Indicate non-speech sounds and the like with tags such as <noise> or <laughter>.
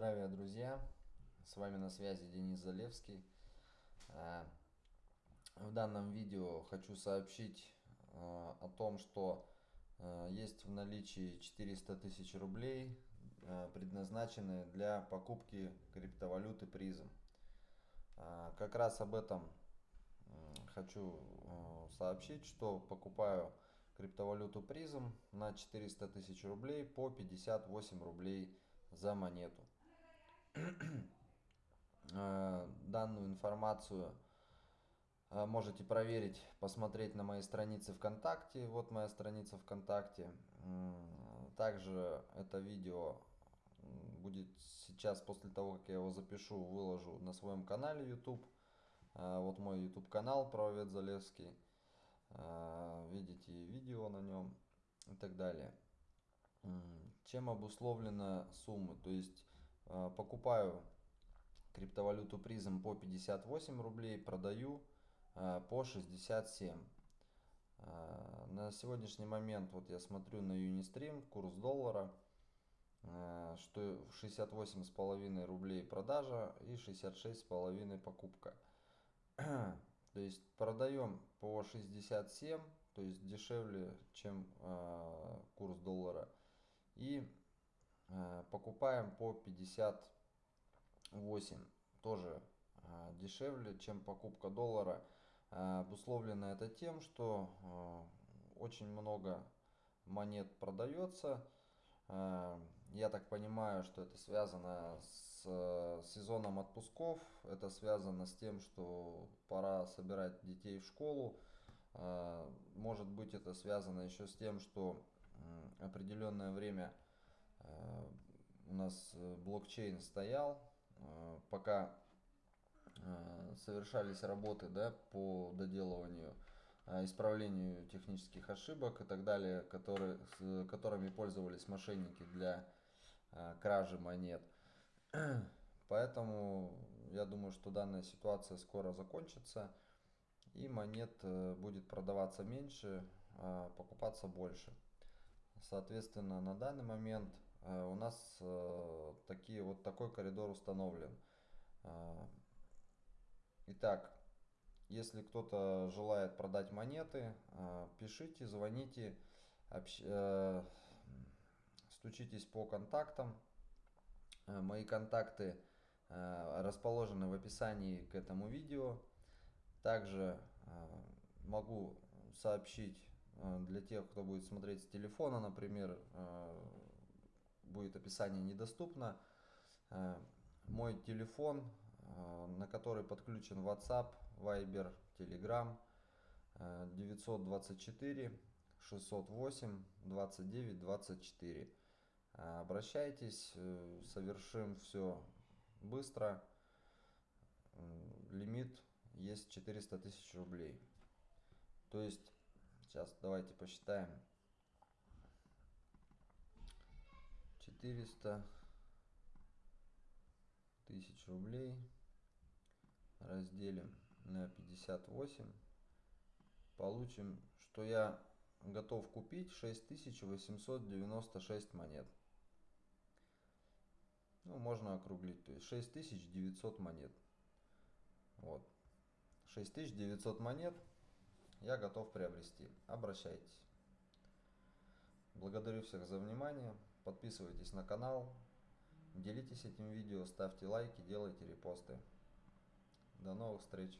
Здравия, друзья! С вами на связи Денис Залевский. Э, в данном видео хочу сообщить э, о том, что э, есть в наличии 400 тысяч рублей, предназначенные для покупки криптовалюты призм. Как раз об этом хочу сообщить, что покупаю криптовалюту призм на 400 тысяч рублей по 58 рублей за монету. Э, данную информацию э, можете проверить, посмотреть на моей странице ВКонтакте. Вот моя страница ВКонтакте. Также это видео будет сейчас, после того, как я его запишу, выложу на своем канале YouTube. Э, вот мой YouTube канал Правовед Залевский. Видите видео на нем и так далее. Чем обусловлена сумма? То есть покупаю криптовалюту призм по 58 рублей, продаю э, по 67. Э, на сегодняшний момент вот я смотрю на Unistream курс доллара, э, что 68,5 рублей продажа и 66,5 покупка. <clears throat> То есть продаем по 67, то есть дешевле, чем курс доллара. И покупаем по 50 8 тоже а, дешевле, чем покупка доллара. А, обусловлено это тем, что а, очень много монет продается. Я так понимаю, что это связано с сезоном отпусков. Это связано с тем, что пора собирать детей в школу. Может быть это связано еще с тем, что определенное время у нас э, блокчейн стоял, Э, пока э, совершались работы да, по доделыванию, э, исправлению технических ошибок и так далее, которые, с которыми пользовались мошенники для кражи монет. <clears throat> Поэтому я думаю, что данная ситуация скоро закончится и монет будет продаваться меньше, а покупаться больше. Соответственно, на данный момент Э, у нас э, такие, вот такой коридор установлен. Э, итак, если кто-то желает продать монеты, пишите, звоните, общ... стучитесь по контактам. Мои контакты расположены в описании к этому видео. Также могу сообщить для тех, кто будет смотреть с телефона, например, будет описание недоступно. Э, мой телефон, э, на который подключен WhatsApp, Viber, Telegram 924 608 29 24. Обращайтесь, э, совершим все быстро. Лимит есть 400 тысяч рублей. То есть, сейчас давайте посчитаем. 400 тысяч рублей разделим на 58 получим что я готов купить 6896 монет. Ну можно округлить то есть 6900 монет. Вот. 6900 монет я готов приобрести обращайтесь благодарю всех за внимание Подписывайтесь на канал, делитесь этим видео, ставьте лайки, делайте репосты. До новых встреч!